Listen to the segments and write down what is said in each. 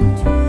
to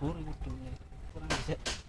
kur itu kurang bisa